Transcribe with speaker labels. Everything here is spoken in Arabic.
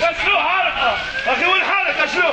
Speaker 1: شنو حالك أخي وين حالك شنو